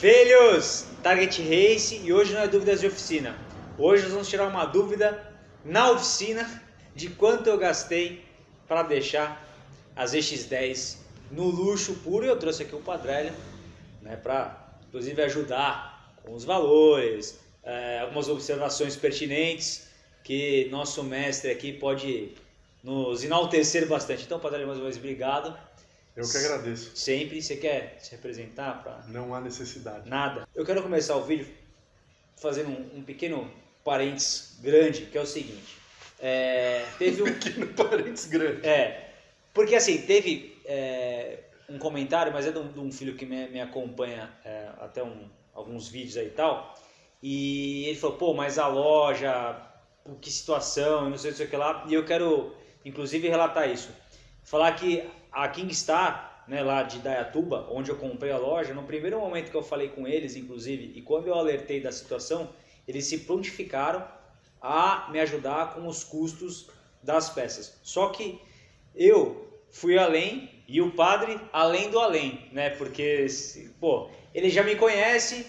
Filhos, Target Race e hoje não é dúvidas de oficina. Hoje nós vamos tirar uma dúvida na oficina de quanto eu gastei para deixar as EX10 no luxo puro. E eu trouxe aqui o Padrelho né, para inclusive ajudar com os valores, é, algumas observações pertinentes que nosso mestre aqui pode nos enaltecer bastante. Então, Padrelho, mais uma vez, obrigado. Eu que agradeço. Sempre. Você quer se representar? Pra... Não há necessidade. Nada. Eu quero começar o vídeo fazendo um, um pequeno parênteses grande, que é o seguinte. É, teve um... um pequeno parênteses grande. É, porque assim, teve é, um comentário, mas é de um, de um filho que me, me acompanha é, até um, alguns vídeos aí e tal, e ele falou, pô, mas a loja, que situação, não sei, não sei o que lá, e eu quero, inclusive, relatar isso. Falar que a Kingstar, né, lá de Dayatuba, onde eu comprei a loja, no primeiro momento que eu falei com eles, inclusive, e quando eu alertei da situação, eles se prontificaram a me ajudar com os custos das peças. Só que eu fui além e o padre além do além, né? Porque, pô, ele já me conhece,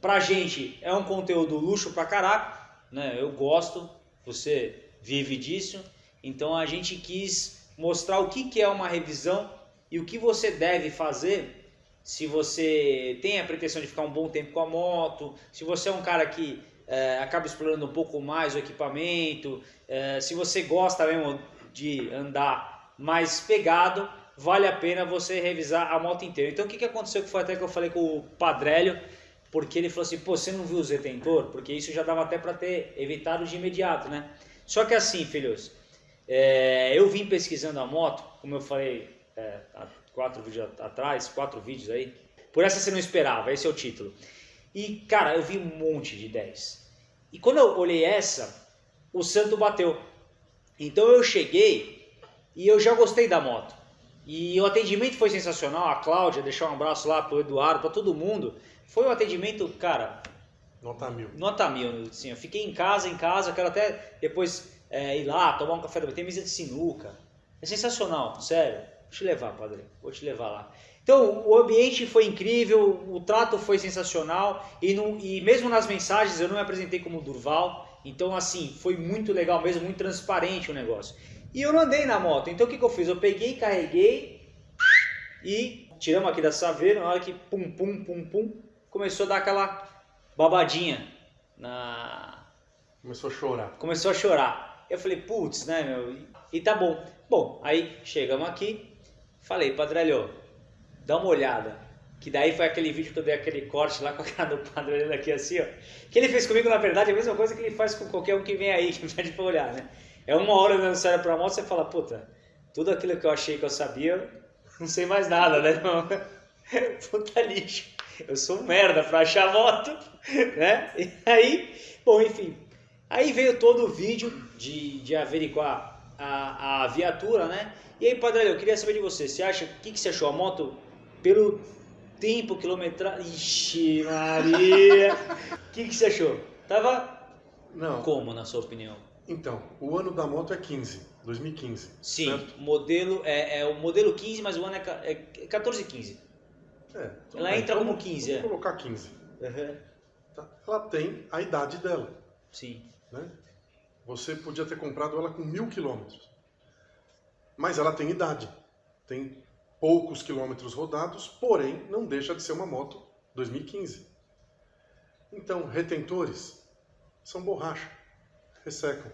pra gente é um conteúdo luxo pra caraca, né? Eu gosto, você vive disso, então a gente quis mostrar o que, é uma revisão e o que você deve fazer se você tem a pretensão de ficar um bom tempo com a moto, se você é um cara que é, acaba explorando um pouco mais o equipamento, é, se você gosta mesmo de andar mais pegado, vale a pena você revisar a moto inteira. Então o que, que aconteceu que foi até que eu falei com o Padrélio, porque ele falou assim, pô, você não viu o retentor? Porque isso já dava até para ter evitado de imediato, né? Só que assim, filhos, é, eu vim pesquisando a moto, como eu falei é, há quatro vídeos atrás, quatro vídeos aí, por essa você não esperava, esse é o título. E, cara, eu vi um monte de 10. E quando eu olhei essa, o santo bateu. Então eu cheguei e eu já gostei da moto. E o atendimento foi sensacional. A Cláudia, deixar um abraço lá pro Eduardo, para todo mundo. Foi um atendimento, cara... Nota mil. Nota mil, assim. Eu fiquei em casa, em casa. Quero até depois é, ir lá, tomar um café da manhã. Tem mesa de sinuca. É sensacional, sério. Vou te levar, padre. Vou te levar lá. Então, o ambiente foi incrível, o trato foi sensacional e, no, e mesmo nas mensagens eu não me apresentei como Durval. Então, assim, foi muito legal mesmo, muito transparente o negócio. E eu não andei na moto, então o que, que eu fiz? Eu peguei, carreguei e tiramos aqui da saveira, na hora que pum, pum, pum, pum, começou a dar aquela babadinha na... Começou a chorar. Começou a chorar. Eu falei, putz, né, meu? E tá bom. Bom, aí chegamos aqui, falei, Padrelho, dá uma olhada. Que daí foi aquele vídeo que eu dei aquele corte lá com a cara do padre olhando aqui assim, ó. Que ele fez comigo, na verdade, é a mesma coisa que ele faz com qualquer um que vem aí, que pede pra olhar, né? É uma hora andando sério pra moto, você fala, puta, tudo aquilo que eu achei que eu sabia, não sei mais nada, né? puta lixo. Eu sou merda pra achar moto, né? E aí, bom, enfim. Aí veio todo o vídeo de, de averiguar a, a viatura, né? E aí, Padre, eu queria saber de você, você acha, o que, que você achou? A moto pelo tempo, quilometragem. Ixi, Maria! O que, que você achou? Tava Não. como, na sua opinião? Então, o ano da moto é 15, 2015. Sim, certo? modelo é, é o modelo 15, mas o ano é, é 14 e 15. É, Ela bem. entra como Vamos- 15, vamos é. colocar 15. Uhum. tá? Ela tem a idade dela. Sim. Né? Você podia ter comprado ela com mil quilômetros. Mas ela tem idade. Tem poucos quilômetros rodados, porém não deixa de ser uma moto 2015. Então, retentores são borracha, ressecam.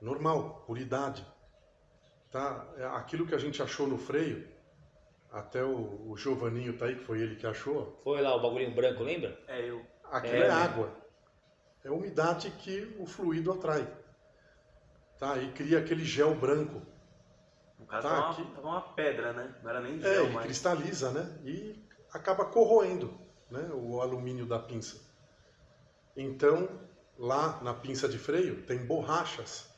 Normal, por idade. Tá? É Aquilo que a gente achou no freio, até o, o Giovanninho tá aí, que foi ele que achou, Foi lá o bagulhinho branco, lembra? É, eu. Aquilo É, é, né? água. É a umidade que o fluido atrai. Tá? E cria aquele gel branco. No caso, Tá, uma, tava uma pedra, né? Não era nem É, gel, ele mas... cristaliza, né? E acaba corroendo né? o alumínio da pinça. Então, lá na pinça de freio, tem borrachas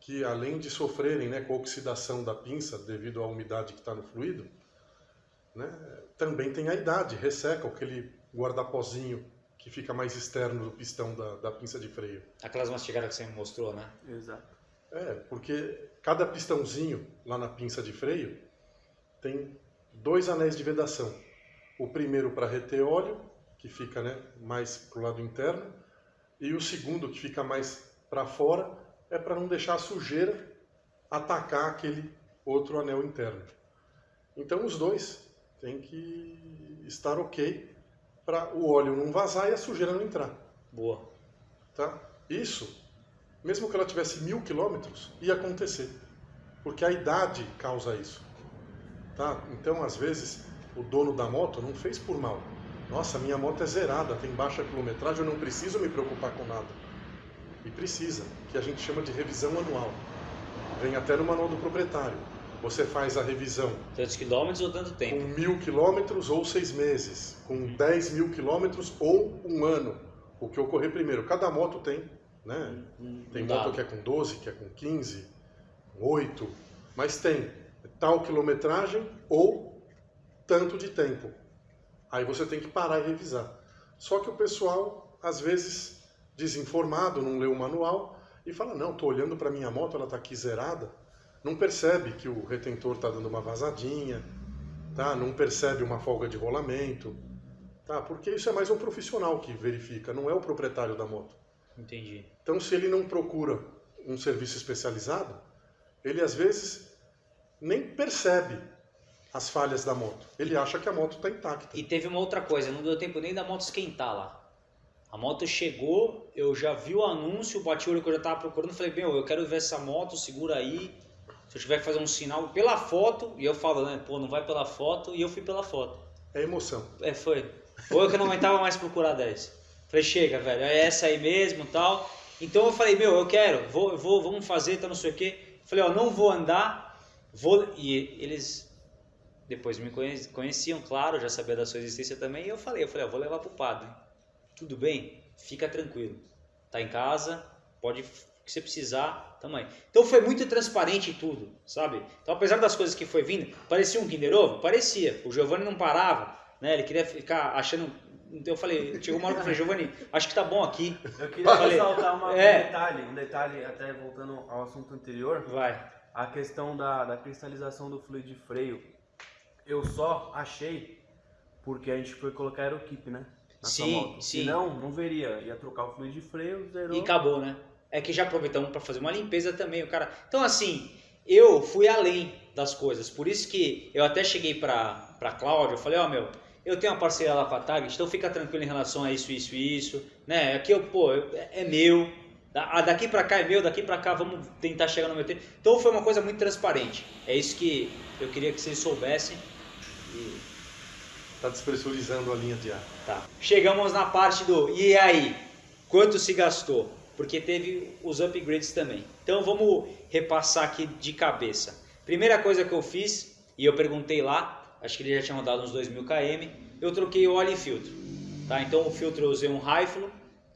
que, além de sofrerem né, com a oxidação da pinça devido à umidade que está no fluido, né, também tem a idade, ressecam aquele guardapozinho que fica mais externo do pistão da, da pinça de freio. Aquelas mastigadas que você me mostrou, né? Exato. É, porque cada pistãozinho lá na pinça de freio tem dois anéis de vedação. O primeiro para reter óleo, que fica né, mais para o lado interno, e o segundo, que fica mais para fora, é para não deixar a sujeira atacar aquele outro anel interno. Então os dois têm que estar ok para o óleo não vazar e a sujeira não entrar. Boa. Tá? Isso, mesmo que ela tivesse mil quilômetros, ia acontecer. Porque a idade causa isso. Tá? Então, às vezes, o dono da moto não fez por mal. Nossa, minha moto é zerada, tem baixa quilometragem, eu não preciso me preocupar com nada. E precisa, que a gente chama de revisão anual. Vem até no manual do proprietário. Você faz a revisão Tantos quilômetros ou tanto com tempo? mil quilômetros ou seis meses, com 10 mil quilômetros ou um ano, o que ocorrer primeiro. Cada moto tem, né? Tem um moto dado. que é com 12, que é com 15, com 8, mas tem tal quilometragem ou tanto de tempo. Aí você tem que parar e revisar. Só que o pessoal, às vezes, desinformado, não lê o manual e fala: Não, estou olhando para minha moto, ela está aqui zerada. Não percebe que o retentor está dando uma vazadinha, tá? não percebe uma folga de rolamento. Tá? Porque isso é mais um profissional que verifica, não é o proprietário da moto. Entendi. Então, se ele não procura um serviço especializado, ele às vezes nem percebe as falhas da moto. Ele acha que a moto está intacta. E teve uma outra coisa, não deu tempo nem da moto esquentar lá. A moto chegou, eu já vi o anúncio, bati o olho que eu já tava procurando, falei, meu, eu quero ver essa moto, segura aí. Se eu tiver que fazer um sinal pela foto, e eu falo, né, pô, não vai pela foto, e eu fui pela foto. É emoção. É, foi. Ou eu que não aguentava mais procurar 10. Falei, chega, velho, é essa aí mesmo tal. Então eu falei, meu, eu quero, vou, vou, vamos fazer, tá não sei o quê. Falei, ó, não vou andar, vou. E eles depois me conhe- conheciam, claro, já sabia da sua existência também. E eu falei, eu falei, ó, vou levar pro padre. Tudo bem? Fica tranquilo. Tá em casa, pode, que você precisar, tamo aí. Então foi muito transparente tudo, sabe? Então apesar das coisas que foi vindo, parecia um Kinder Ovo? Parecia. O Giovanni não parava, né? Ele queria ficar achando... Então eu falei, chegou uma hora que eu falei, Giovanni, acho que tá bom aqui. Eu queria Falei. ressaltar uma- É. um detalhe, um detalhe, até voltando ao assunto anterior, Vai. a questão da, da cristalização do fluido de freio. Eu só achei porque a gente foi colocar aeroquipe, né? Na Sim, sim. Senão, não veria. Ia trocar o fluido de freio, zerou. E acabou, né? É que já aproveitamos para fazer uma limpeza também, o cara. Então assim, eu fui além das coisas. Por isso que eu até cheguei para para Cláudia, eu falei, ó, meu, eu tenho uma parceria lá com a Target, então fica tranquilo em relação a isso, isso e isso, né? Aqui eu, pô, eu- é meu. Da- ah, Daqui para cá é meu, daqui para cá vamos tentar chegar no meu tempo. Então foi uma coisa muito transparente. É isso que eu queria que vocês soubessem. E Está despressurizando a linha de ar. Tá. Chegamos na parte do e aí? Quanto se gastou? Porque teve os upgrades também. Então vamos repassar aqui de cabeça. Primeira coisa que eu fiz, e eu perguntei lá, acho que ele já tinha rodado uns 2000 km, eu troquei o óleo e filtro. Tá? Então o filtro eu usei um Rifle,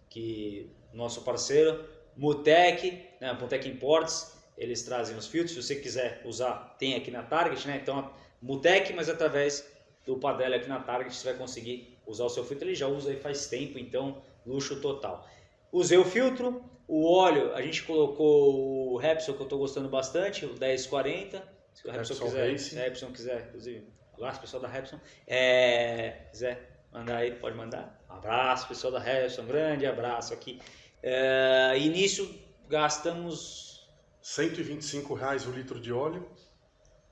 que nosso parceiro, Mutec, né, Mutec Imports, eles trazem os filtros, se você quiser usar, tem aqui na Target, né? Então Mutec, mas através do Padel aqui na Target você vai conseguir usar o seu filtro, ele já usa aí faz tempo, então luxo total. Usei o filtro, o óleo, a gente colocou o Repsol que eu estou gostando bastante, o 1040, se o Repsol Repsol quiser, Racing. se o Repsol quiser, inclusive, abraço pessoal da Repsol, é, quiser mandar aí, pode mandar, abraço pessoal da Repsol, um grande abraço aqui. É, e nisso gastamos, 125 reais o litro de óleo,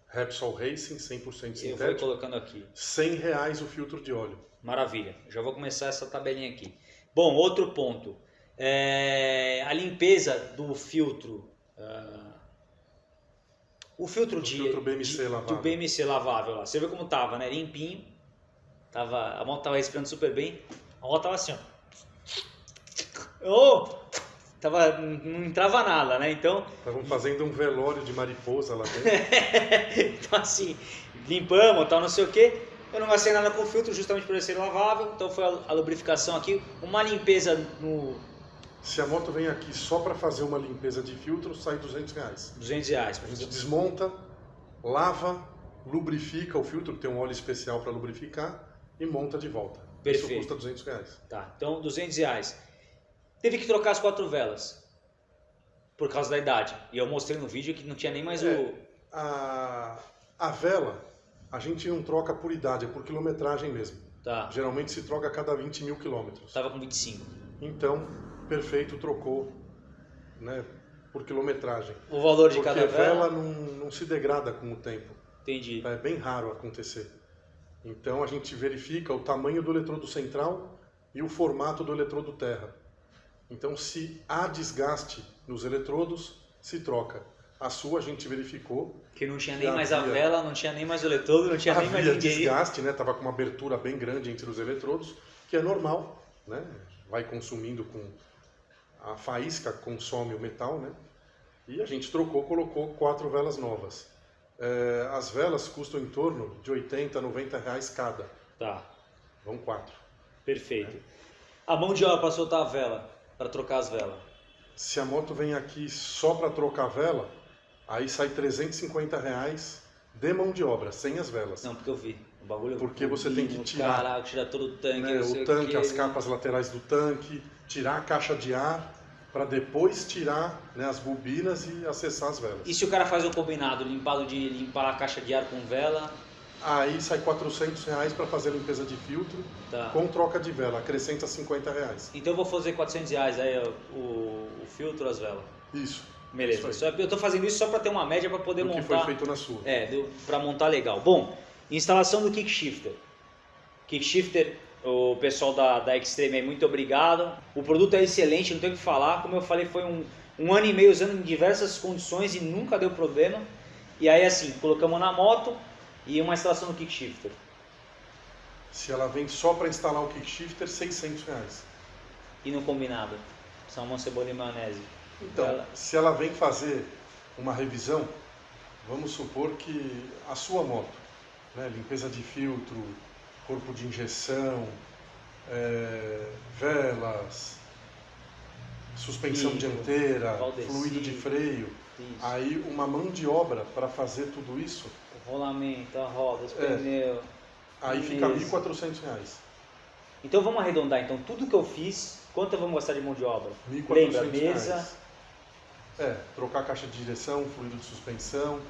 Repsol Racing, 100% eu vou sintético, colocando aqui, 100 reais o filtro de óleo. Maravilha, já vou começar essa tabelinha aqui. Bom, outro ponto. É, a limpeza do filtro. ah, o filtro O de. filtro BMC de- lavável. Do BMC lavável lá. Você vê como tava, né? Limpinho. Tava, a moto tava respirando super bem. A moto tava assim, ó. Oh! Tava, não entrava nada, né? Então, Estavam fazendo um velório de mariposa lá dentro. então assim, limpamos, tal, não sei o que. Eu não gastei nada com o filtro, justamente por ele ser lavável. Então foi a, a lubrificação aqui. Uma limpeza no Se a moto vem aqui só para fazer uma limpeza de filtro, sai 200 reais. 200 reais. A gente desmonta, lava, lubrifica o filtro, que tem um óleo especial para lubrificar, e monta de volta. Perfeito. Isso custa 200 reais. Tá, então 200 reais. Teve que trocar as quatro velas. Por causa da idade. E eu mostrei no vídeo que não tinha nem mais É. o. A, a vela, A gente não troca por idade, é por quilometragem mesmo. Tá. Geralmente se troca a cada 20 mil quilômetros. Tava com 25. Então, perfeito, trocou né, por quilometragem. O valor de Porque cada vela? vela não, não se degrada com o tempo. Entendi. É bem raro acontecer. Então a gente verifica o tamanho do eletrodo central e o formato do eletrodo terra. Então se há desgaste nos eletrodos, se troca. A sua a gente verificou. Que não tinha que nem mais a vela, não tinha nem mais o eletrodo, não tinha nem mais ninguém. desgaste, né? Tava com uma abertura bem grande entre os eletrodos, que é normal, né? Vai consumindo com a faísca consome o metal, né? E a gente trocou, colocou quatro velas novas. É, as velas custam em torno de 80, 90 reais cada. Tá, Vão quatro. perfeito. A mão de obra para soltar a vela, para trocar as velas. Se a moto vem aqui só para trocar a vela, aí sai 350 reais de mão de obra, sem as velas. Não, porque eu vi. O bagulho Porque você tem que tirar. Caraca, tirar todo o tanque, né, o tanque, as capas laterais do tanque, tirar a caixa de ar, para depois tirar né, as bobinas e acessar as velas. E se o cara faz o combinado, limpado de limpar a caixa de ar com vela, Aí sai 400 reais para fazer a limpeza de filtro, tá. com troca de vela, acrescenta 50 reais. Então eu vou fazer 400 reais aí o, o filtro, as velas. Isso. Beleza. Isso eu tô fazendo isso só para ter uma média para poder Do que montar. foi feito na sua. É, para montar legal. Bom, instalação do kickshifter. Kickshifter, o pessoal da, da Extreme aí, muito obrigado. O produto é excelente, não tenho o que falar. Como eu falei, foi um, um ano e meio usando em diversas condições e nunca deu problema. E aí, assim, colocamos na moto e uma instalação do kickshifter. Se ela vem só para instalar o kickshifter, 600 reais. E no combinado, salmão, cebola e maionese. Então, Ela- se ela vem fazer uma revisão, vamos supor que a sua moto, né, limpeza de filtro, corpo de injeção, é, velas, suspensão Vidro, dianteira, valdecido. fluido de freio, Isso. aí uma mão de obra para fazer tudo isso, O rolamento, a roda, os É. pneus. aí fica R$ Isso. 1.400 reais. Então vamos arredondar. Então tudo que eu fiz, quanto vamos gastar de mão de obra? 1.400 Lembra, mesa, reais. É, trocar a caixa de direção, fluido de suspensão,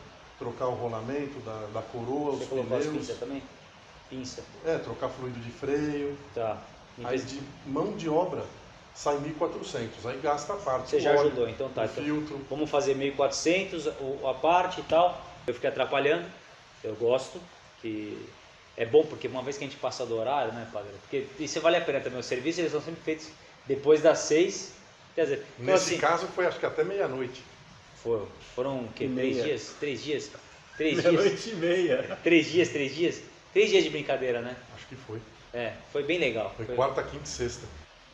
trocar o rolamento da, da coroa, você os colocou as pneus. pinças também? Pinça, É, trocar fluido de freio. tá. Aí de mão de obra sai 1.400. Aí gasta a parte. Você já óleo, ajudou, então tá. Então, filtro. vamos fazer 1.400 o- a parte e tal. Eu fiquei atrapalhando, eu gosto, que é bom porque uma vez que a gente passa do horário, né, padre? Porque isso vale a pena também. Os serviços eles são sempre feitos depois das seis. Quer dizer, então, Nesse assim, caso foi acho que até meia-noite. Foram, foram o quê? Três meia. dias? Três dias? Três dias? Meia-noite e meia. Três dias, três dias? Três dias de brincadeira, né? Acho que foi. É, foi bem legal. Foi Foi- quarta, quinta e sexta.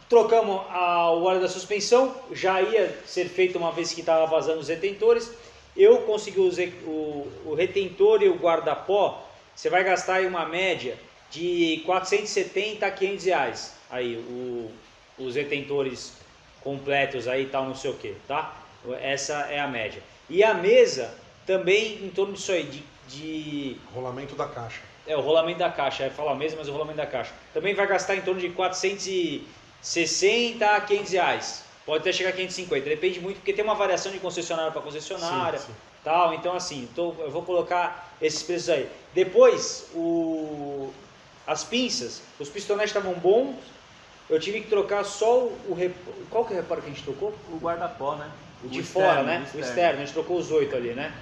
Trocamos a- o óleo da suspensão, já ia ser feito uma vez que estava vazando os retentores. Eu consegui usar o, o retentor e o guarda-pó. Você vai gastar aí uma média de 470 a 500 reais. Aí, o- os retentores completos aí, tal, não sei o que, tá? Essa é a média. E a mesa também em torno disso aí, de, de Rolamento da caixa. é, o rolamento da caixa, é falar mesmo, mas o rolamento da caixa. Também vai gastar em torno de 460 a 500 reais. Pode até chegar a 550, depende muito, porque tem uma variação de concessionária para concessionária, Sim, sim. tal. Então, assim, tô- eu vou colocar esses preços aí. Depois, o, as pinças, os pistonetes estavam bons, eu tive que trocar só o, o rep- Qual que é o reparo que a gente trocou? O guarda-pó, né? O O de externo, fora, né? o O externo. externo, a gente trocou os oito ali, né?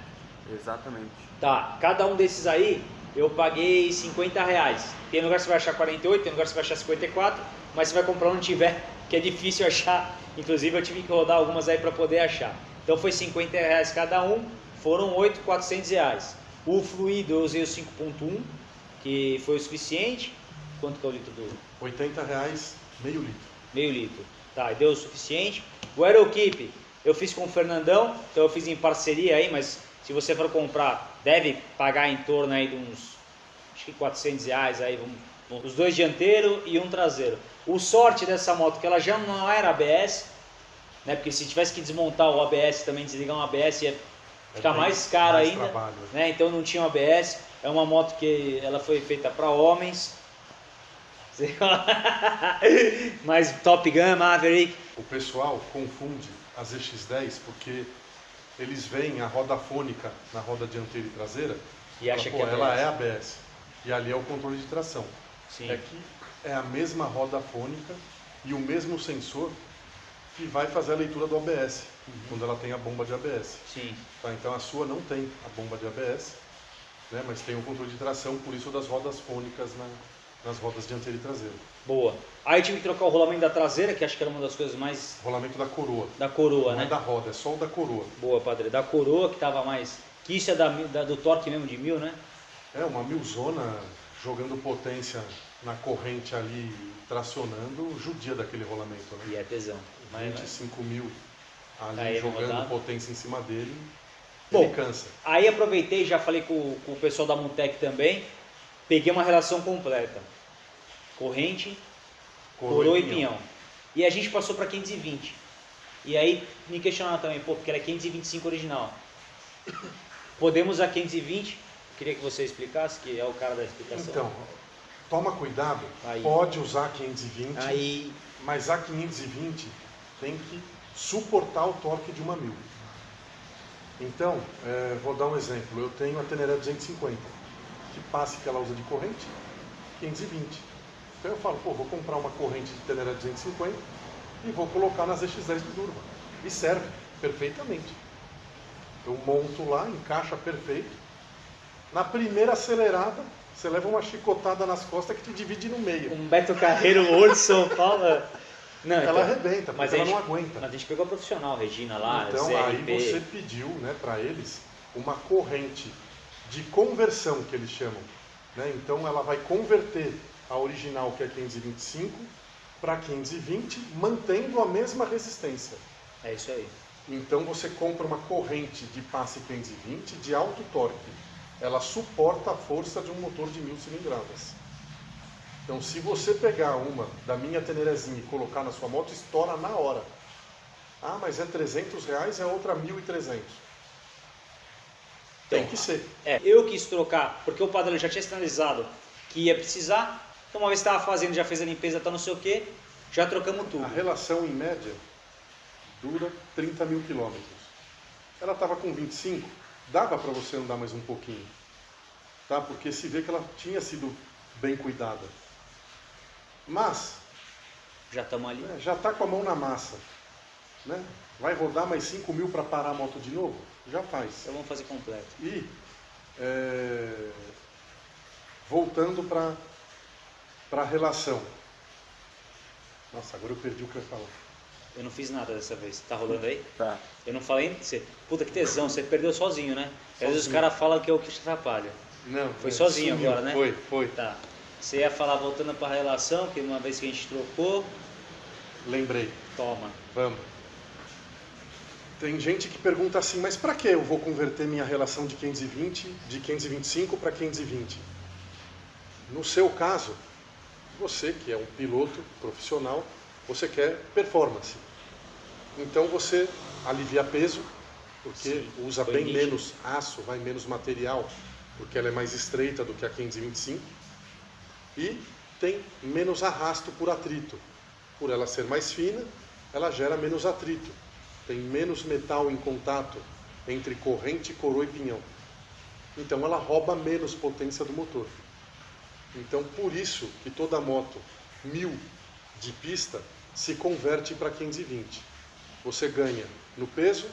Exatamente. Tá, cada um desses aí eu paguei 50 reais. Tem lugar que você vai achar 48, tem lugar que você vai achar 54, mas você vai comprar onde tiver, que é difícil achar. Inclusive eu tive que rodar algumas aí para poder achar. Então foi 50 reais cada um, foram 8, 400 reais. O fluido eu usei o 5.1, que foi o suficiente. Quanto que é o litro do 80 reais, meio litro. meio litro? Tá, e deu o suficiente. O Aerokeep eu fiz com o Fernandão, então eu fiz em parceria aí, mas se você for comprar, deve pagar em torno aí de uns, acho que 400 reais aí, vamos, os dois dianteiros e um traseiro. O sorte dessa moto que ela já não era ABS, né, porque se tivesse que desmontar o ABS também, desligar um ABS ia ficar bem mais caro mais ainda, trabalho. né, então não tinha um ABS, é uma moto que ela foi feita para homens, mas Top Gun, Maverick, O pessoal confunde as EX10 porque eles veem a roda fônica na roda dianteira e traseira E acha que é ela ABS. é ABS. E ali é o controle de tração. Sim. É que é a mesma roda fônica e o mesmo sensor que vai fazer a leitura do ABS, Uhum. quando ela tem a bomba de ABS. Sim. Tá? Então a sua não tem a bomba de ABS, né? mas tem o controle de tração, por isso das rodas fônicas na- nas rodas dianteira e traseira. Boa. Aí tive que trocar o rolamento da traseira, que acho que era uma das coisas mais Rolamento da coroa. da coroa, não né? é da roda, é só o da coroa. Boa, padre. Da coroa que tava mais. Que isso é da, da- do torque mesmo de mil, né? É uma milzona jogando potência na corrente ali, tracionando, judia daquele rolamento. Né? E é tesão. Mas, 25 mil ali Aí, não jogando potência em cima dele, Bom, cansa. Aí aproveitei, já falei com, com o pessoal da Montec também, peguei uma relação completa. Corrente, coroa, e pinhão. E a gente passou para 520. E aí me questionaram também, pô, porque era 525 original. Podemos a 520? Queria que você explicasse, que é o cara da explicação. Então, toma cuidado, Aí. pode usar 520, Aí, mas a 520 tem que suportar o torque de uma mil. Então, eh, vou dar um exemplo. Eu tenho a Teneré 250, que passe que ela usa de corrente, 520. Então eu falo, pô, vou comprar uma corrente de Teneré 250 e vou colocar nas EX10 do Durva. E serve perfeitamente. Eu monto lá, encaixa perfeito. Na primeira acelerada, você leva uma chicotada nas costas que te divide no meio. um Beto Carreiro, Ouro, São Paulo. Não, Ela então- arrebenta, mas ela não gente- aguenta. Mas a gente pegou a profissional, Regina lá, Então ZRP. aí você pediu né, para eles uma corrente de conversão, que eles chamam. Né? Então ela vai converter a original, que é 525, para 520, mantendo a mesma resistência. É isso aí. Então você compra uma corrente de passe 520 de alto torque. Ela suporta a força de um motor de mil cilindradas. Então se você pegar uma da minha Tenerezinha e colocar na sua moto, estoura na hora. Ah, mas é 300 reais, é outra 1.300. Tem Então, que ser. É, eu quis trocar, porque o padrão já tinha sinalizado que ia precisar. Então, uma vez estava fazendo, já fez a limpeza, tá não sei o que, já trocamos tudo. A relação em média dura 30 mil quilômetros. Ela estava com 25, dava para você andar mais um pouquinho. Tá? Porque se vê que ela tinha sido bem cuidada. Mas Já estamos ali. né, já está com a mão na massa. Né? Vai rodar mais 5 mil para parar a moto de novo? Já faz. Então vamos fazer completo. E é, voltando para a relação. Nossa, agora eu perdi o que eu ia falar. Eu não fiz nada dessa vez. Tá rolando aí? Tá. Eu não falei. Você... Puta que tesão, você perdeu sozinho, né? Às vezes os Sozinho. caras falam que é o que te atrapalha. Não, Foi é, sozinho sumiu. agora, né? Foi, foi. Tá. Você ia falar voltando para a relação, que uma vez que a gente trocou, Lembrei. toma. Vamos. Tem gente que pergunta assim, mas para que eu vou converter minha relação de 520, de 525 para 520? No seu caso, você que é um piloto profissional, você quer performance. Então você alivia peso, porque Sim, usa bem nítido. menos aço, vai menos material, porque ela é mais estreita do que a 525. E tem menos arrasto por atrito. Por ela ser mais fina, ela gera menos atrito. Tem menos metal em contato entre corrente, coroa e pinhão. Então ela rouba menos potência do motor. Então por isso que toda moto 1000 de pista se converte para 520. Você ganha no peso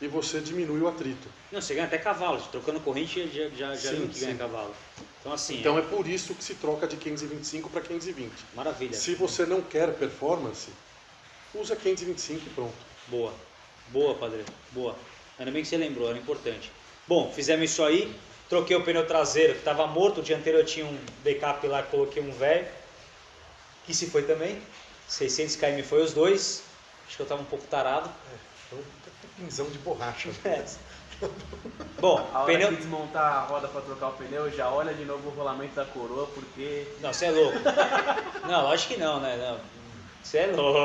e você diminui o atrito. Não, você ganha até cavalo. Trocando corrente já, já, já Sim, viu que ganha sim. cavalo. Então assim, Então é... é por isso que se troca de 525 para 520. maravilha. Se você não quer performance, usa 525 e pronto. Boa. Boa, padre. Boa. Ainda bem que você lembrou, era importante. Bom, fizemos isso aí. Troquei o pneu traseiro, que estava morto. O dianteiro eu tinha um backup lá, coloquei um velho. Que se foi também. 600 km foi os dois. Acho que eu estava um pouco tarado. Então, pinzão de borracha. É. Bom, A hora pneu... que desmontar a roda pra trocar o pneu, já olha de novo o rolamento da coroa, porque Não, você é louco. Não, lógico que não, né? Não. Você é louco.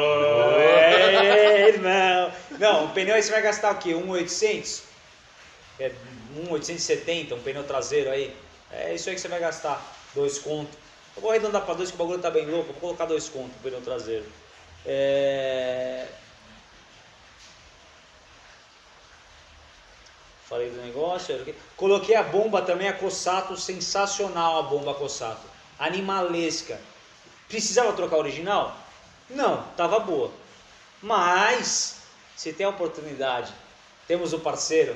É, irmão. Não, o pneu aí você vai gastar o quê? 1,800? É 1,870, um pneu traseiro aí. É isso aí que você vai gastar. Dois conto. Eu vou arredondar para dois, que o bagulho tá bem louco. Vou colocar dois conto no pneu traseiro. É... falei do negócio. Coloquei a bomba também, a Cossato, sensacional a bomba Cossato. Animalesca. Precisava trocar a original? Não, tava boa. Mas, se tem a oportunidade, temos o parceiro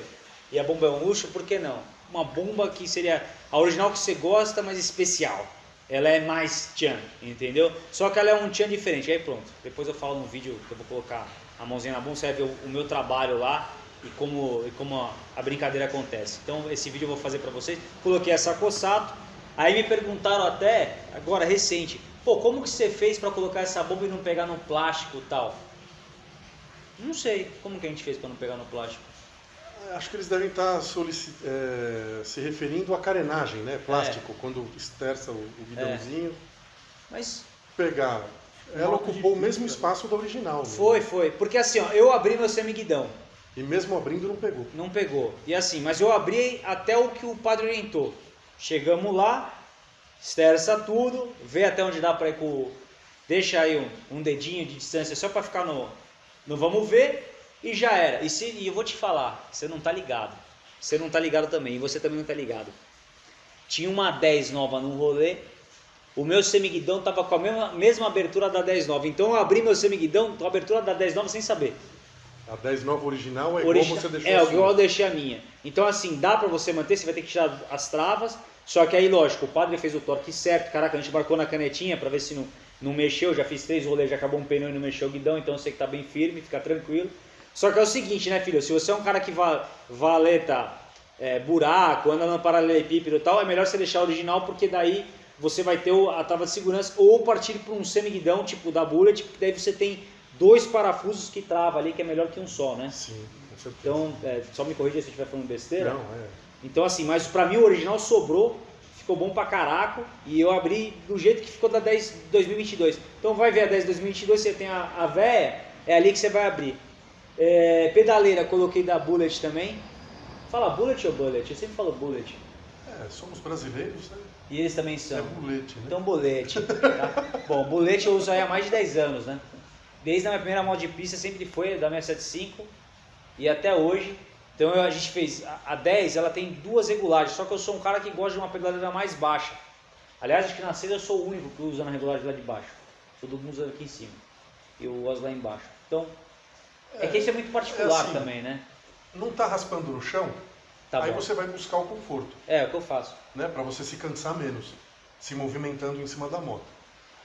e a bomba é um luxo, por que não? Uma bomba que seria a original que você gosta, mas especial. Ela é mais tchan, entendeu? Só que ela é um tchan diferente. Aí pronto, depois eu falo no vídeo que eu vou colocar a mãozinha na bomba, você vai ver o, o meu trabalho lá e como, e como a, a, brincadeira acontece. Então esse vídeo eu vou fazer para vocês. Coloquei essa Cossato. Aí me perguntaram até, agora recente, pô, como que você fez para colocar essa bomba e não pegar no plástico e tal? Não sei, como que a gente fez para não pegar no plástico? Acho que eles devem estar é, se referindo à carenagem, né? Plástico, é. quando esterça o, o guidãozinho. É. Mas. Pegar. Ela ocupou o mesmo espaço da original. Né? Foi, foi. Porque assim, ó, eu abri meu semiguidão. E mesmo abrindo não pegou. Não pegou. E assim, mas eu abri até o que o padre orientou. Chegamos lá, esterça tudo, vê até onde dá para ir com. Deixa aí um, um dedinho de distância só para ficar no, no vamos ver e já era. E, se, e eu vou te falar, você não tá ligado. Você não tá ligado também, e você também não tá ligado. Tinha uma 10 nova no rolê, o meu semiguidão tava com a mesma, mesma abertura da 10 nova. Então eu abri meu semiguidão com a abertura da 10 nova sem saber. A 10 nova original é Origi igual você deixou É, igual eu deixei a minha. Então assim, dá para você manter, você vai ter que tirar as travas. Só que aí, lógico, o padre fez o torque certo. Caraca, a gente marcou na canetinha para ver se não, não mexeu. Já fiz três rolês, já acabou um pneu e não mexeu o guidão. Então eu sei que tá bem firme, fica tranquilo. Só que é o seguinte, né, filho? Se você é um cara que va valeta é, buraco, anda no paralelepípedo e tal, é melhor você deixar original porque daí você vai ter a trava de segurança ou partir para um semiguidão tipo da Bullet, porque daí você tem dois parafusos que trava ali, que é melhor que um só, né? Sim, com certeza. Então, é, só me corrija se eu estiver falando besteira. Não, é. Então, assim, mas para mim o original sobrou, ficou bom pra caraco e eu abri do jeito que ficou da 10 2022. Então vai ver a 10 2022, você tem a, a véia, é ali que você vai abrir. É, pedaleira, coloquei da Bullet também. Fala Bullet ou Bullet? Eu sempre falo Bullet. É, somos brasileiros, né? E eles também são. É Bullet, né? Então Bullet. Tá? Bom, Bullet eu uso aí há mais de 10 anos, né? Desde a minha primeira moto de pista sempre foi da 675 e até hoje. Então a gente fez a 10, ela tem duas regulagens, só que eu sou um cara que gosta de uma pedaleira mais baixa. Aliás, acho que na cedo eu sou o único que usa na regulagem lá de baixo. Todo mundo usa aqui em cima. E eu uso lá embaixo. Então, é, que isso é muito particular é assim, também, né? Não está raspando no chão, tá aí bom. você vai buscar o conforto. É, é o que eu faço. Né? Para você se cansar menos, se movimentando em cima da moto.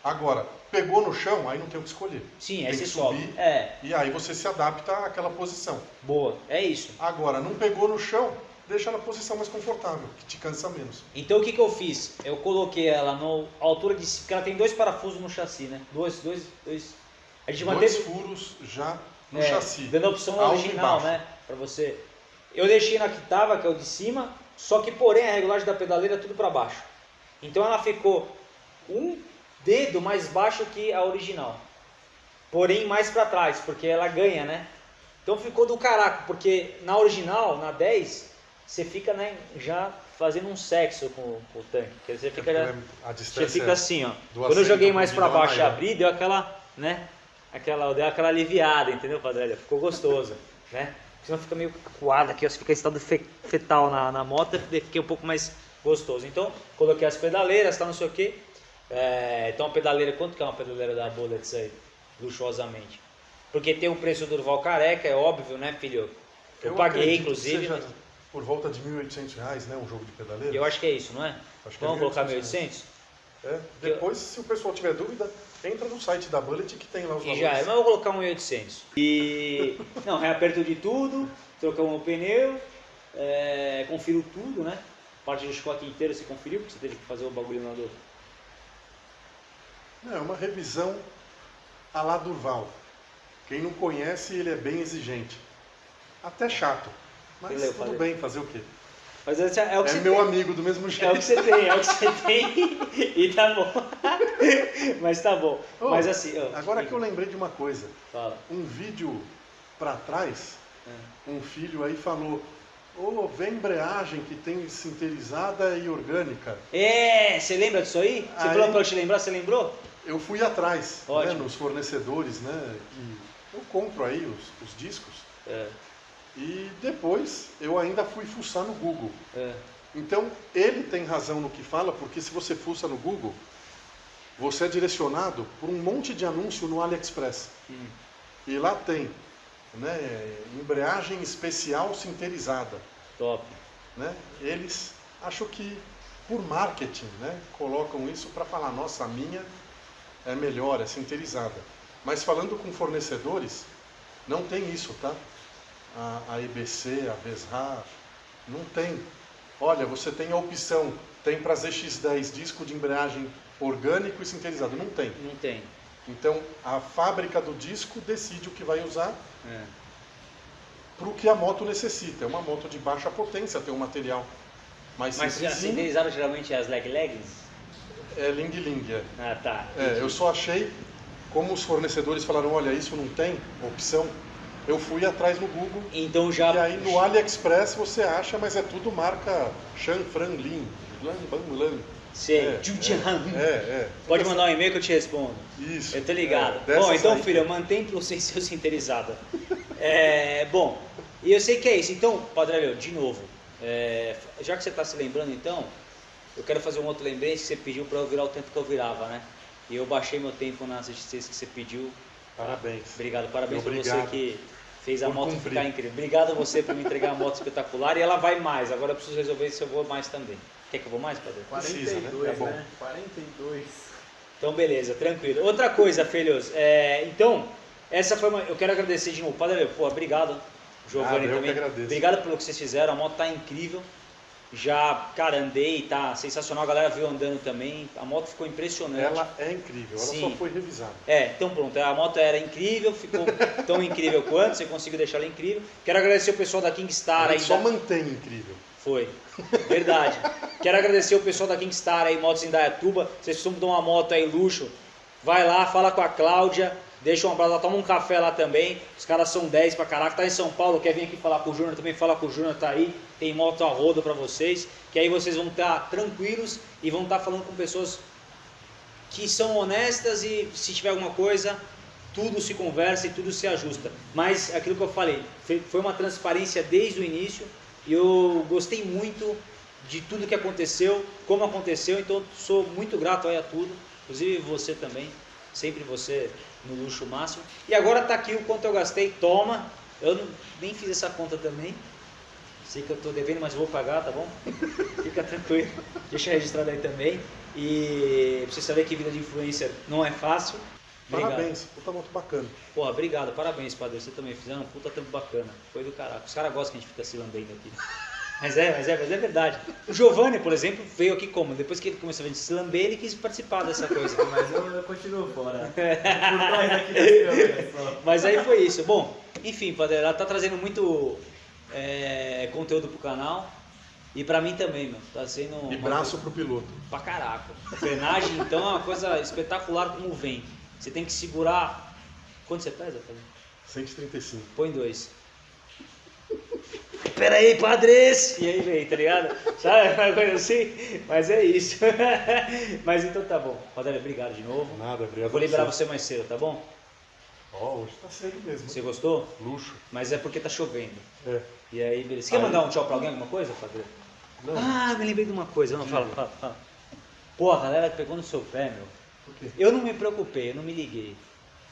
Agora, pegou no chão, aí não tem o que escolher. Sim, aí você sobe. É. E aí você se adapta àquela posição. Boa, é isso. Agora, não pegou no chão, deixa na posição mais confortável, que te cansa menos. Então o que, que eu fiz? Eu coloquei ela na altura de. Porque ela tem dois parafusos no chassi, né? Dois, dois, dois. A gente dois manteve... furos já no é, chassi. Dando a opção original, né? Para você. Eu deixei na que tava, que é o de cima, só que porém a regulagem da pedaleira é tudo para baixo. Então ela ficou um dedo mais baixo que a original. Porém mais para trás, porque ela ganha, né? Então ficou do caraco, porque na original, na 10, você fica né, já fazendo um sexo com, com o tanque. Quer dizer, você fica, já, você fica assim, ó. Quando eu joguei mais para baixo e abri, deu aquela, né? Aquela, deu aquela aliviada, entendeu, Padre? Ficou gostoso, né? Senão fica meio coado aqui, ó, fica em estado fetal na, na moto, fiquei um pouco mais gostoso. Então, coloquei as pedaleiras, tá, não sei o que. É, então, a pedaleira, quanto que é uma pedaleira da Bullets aí? Luxuosamente. Porque tem o preço do Durval Careca, é óbvio, né, filho? Eu, eu paguei, inclusive. Seja por volta de 1.800 reais, né, um jogo de pedaleira. Eu acho que é isso, não é? Acho Vamos é colocar 1.800? É. Depois, eu... se o pessoal tiver dúvida, entra no site da Bullet que tem lá os e valores. já é, mas eu vou colocar um 1.800. E. Não, reaperto de tudo, trocamos o pneu, é, confiro tudo, né? Parte do chicote inteiro você conferiu, porque você teve que fazer o bagulho lá do. É uma revisão a lá Durval. Quem não conhece, ele é bem exigente. Até chato. Mas Beleza, tudo bem, fazer o quê? Mas é, é o que é você meu tem. amigo do mesmo jeito. É o que você tem, é o que você tem e tá bom. Mas tá bom. Oh, Mas assim. Oh, agora que eu lembrei de uma coisa. Fala. Um vídeo para trás, é. um filho aí falou. Ô, oh, vê embreagem que tem sinterizada e orgânica. É, você lembra disso aí? Você aí, falou pra eu te lembrar, você lembrou? Eu fui atrás, né, nos fornecedores, né? E eu compro aí os, os discos. É. E depois eu ainda fui fuçar no Google. É. Então ele tem razão no que fala, porque se você fuça no Google, você é direcionado por um monte de anúncio no AliExpress. Hum. E lá tem né, embreagem especial sinterizada. Top. Né? Eles acho que por marketing né, colocam isso para falar, nossa, a minha é melhor, é sinterizada. Mas falando com fornecedores, não tem isso, tá? A, a EBC, a Vesrar, não tem. Olha, você tem a opção, tem para ZX10 disco de embreagem orgânico e sinterizado. Não tem. Não tem. Então a fábrica do disco decide o que vai usar É. para o que a moto necessita. É uma moto de baixa potência, tem um material mais Mas sintetizaram geralmente as leg leggings? É Ling Ling, é. Ah, tá. É, eu só achei, como os fornecedores falaram, olha, isso não tem opção, eu fui atrás no Google Então já. e aí no AliExpress você acha, mas é tudo marca Shan Fran Lin, Lan Ban Lan. Sei. É, Jujian. É, é. Pode mandar um e-mail que eu te respondo. Isso. Eu tô ligado. É, bom, então, aí. filho, mantém pro sem ser sinterizada. É, bom, e eu sei que é isso. Então, Padre Aleu, de novo, é, já que você está se lembrando, então, eu quero fazer um outro lembrete que você pediu para eu virar o tempo que eu virava, né? E eu baixei meu tempo nas SX que você pediu. Parabéns. Obrigado, parabéns pra Obrigado. você que fez a Por moto cumprir. ficar incrível. Obrigado a você por me entregar a moto espetacular e ela vai mais. Agora eu preciso resolver se eu vou mais também. Quer que eu vou mais, Padre? Precisa, né? 42, É bom. né? 42. Então, beleza, tranquilo. Outra coisa, filhos, é, então, essa foi uma. Eu quero agradecer de novo, Padre Leo, pô, obrigado. Giovanni Ah, também. agradeço. Obrigado pelo que vocês fizeram, a moto tá incrível. Já, cara, andei, tá sensacional, a galera viu andando também. A moto ficou impressionante. Ela é incrível, ela Sim. só foi revisada. É, então pronto, a moto era incrível, ficou tão incrível quanto, você conseguiu deixar ela incrível. Quero agradecer o pessoal da Kingstar aí. só da- mantém incrível. Foi. Verdade. Quero agradecer o pessoal da Kingstar aí, Motos em Dayatuba. Vocês precisam de uma moto aí, luxo. Vai lá, fala com a Cláudia. Deixa um abraço lá, toma um café lá também. Os caras são 10 pra caraca. Tá em São Paulo, quer vir aqui falar com o Júnior também, fala com o Júnior, tá aí. Tem moto a roda pra vocês. Que aí vocês vão estar tranquilos e vão estar falando com pessoas que são honestas e se tiver alguma coisa, tudo se conversa e tudo se ajusta. Mas aquilo que eu falei, foi uma transparência desde o início e eu gostei muito de tudo que aconteceu, como aconteceu, então sou muito grato aí a tudo, inclusive você também, sempre você no luxo máximo. E agora tá aqui o quanto eu gastei, toma. Eu não- nem fiz essa conta também. Sei que eu tô devendo, mas vou pagar, tá bom? Fica tranquilo. Deixa registrado aí também. E pra você saber que vida de influencer não é fácil. Obrigado. Parabéns, puta moto bacana. Porra, obrigado, parabéns, padre. Você também fizeram um puta tempo bacana. Foi do caraca. Os caras gostam que a gente fica se lambendo aqui. Mas é, mas é, mas é verdade. O Giovanni, por exemplo, veio aqui como? Depois que ele começou a gente se lamber, ele quis participar dessa coisa. Mas eu, eu continuo fora. Só. Mas aí foi isso. Bom, enfim, padre, ela tá trazendo muito é, conteúdo pro canal. E pra mim também, meu. Tá sendo. E braço pro piloto. Pra caraca. Frenagem, então, é uma coisa espetacular como vem. Você tem que segurar. Quanto você pesa, padre? 135. Põe dois. Pera aí, padres! E aí vem, tá ligado? Sabe uma coisa assim? Mas é isso. Mas então tá bom. Padre, obrigado de novo. Nada, obrigado. Vou liberar a você mais cedo, tá bom? Ó, hoje tá cedo mesmo. Você gostou? Luxo. Mas é porque tá chovendo. É. E aí, beleza. Você quer Aí. mandar um tchau pra alguém, alguma coisa, padre? Não. Ah, me lembrei de uma coisa. Não, fala, fala, fala. Pô, a galera pegou no seu pé, meu. Por quê? Eu não me preocupei, eu não me liguei.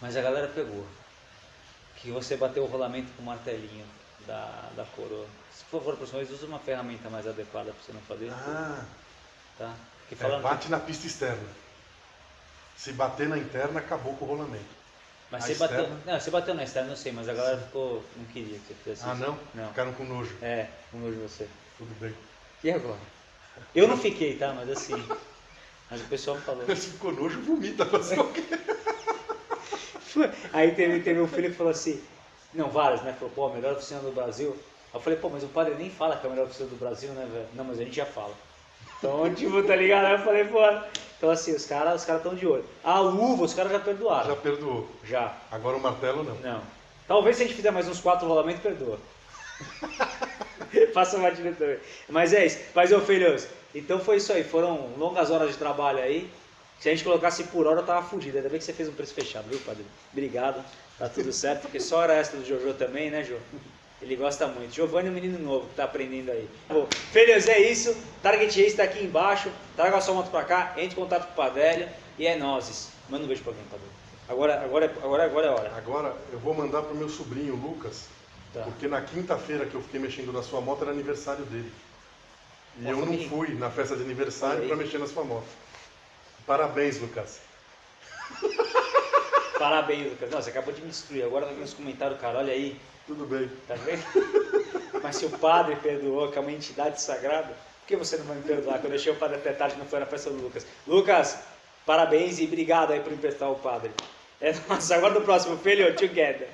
Mas a galera pegou. Que você bateu o rolamento com o martelinho da, da coroa. Se for vez, usa uma ferramenta mais adequada pra você não fazer. Ah, Tá? Porque é, bate na pista externa. Se bater na interna, acabou com o rolamento. mas você bateu. externa? Não, você bateu na externa, eu sei, mas a galera ficou. não queria que você fizesse Ah, isso. não? Não. Ficaram com nojo. É, com nojo de você. Tudo bem. E agora? Eu não fiquei, tá? Mas assim. Mas o pessoal falou. Se ficou nojo, vomita. Fazer o quê? Aí teve, teve um filho que falou assim, não, vários, né? Falou, pô, a melhor oficina do Brasil. Eu falei, pô, mas o padre nem fala que é a melhor oficina do Brasil, né, velho? Não, mas a gente já fala. Então, tipo, tá ligado? Aí eu falei, pô. Então assim, os caras os cara estão de olho. A luva, os caras já perdoaram. Já perdoou. Já. Agora o martelo não. Não. Talvez se a gente fizer mais uns quatro rolamentos, perdoa. Faça uma também. Mas é isso. Mas, ô filhos, então foi isso aí. Foram longas horas de trabalho aí. Se a gente colocasse por hora, eu tava fudido. Ainda bem que você fez um preço fechado, viu, padre? Obrigado. Tá tudo certo, porque só hora extra do Jojo também, né, Jô? Ele gosta muito. Giovanni é um menino novo que tá aprendendo aí. Bom, filhos, é isso. Target Race está aqui embaixo. Traga a sua moto pra cá, entre em contato com o Padelha e é nozes. Manda um beijo pra alguém, Padelha. Agora, agora, agora, agora é a hora. Agora eu vou mandar pro meu sobrinho, Lucas, Tá. porque na quinta-feira que eu fiquei mexendo na sua moto era aniversário dele. E Ó, eu não família. fui na festa de aniversário para mexer na sua moto. Parabéns, Lucas. Parabéns, Lucas. Não, você acabou de me destruir. Agora tá aqui nos comentários, cara. Olha aí. Tudo bem. Tá vendo? Mas se o padre perdoou, que é uma entidade sagrada, por que você não vai me perdoar? Quando eu deixei o padre até tarde, não foi na festa do Lucas. Lucas, parabéns e obrigado aí por emprestar o padre. É nossa, agora no próximo filho, together.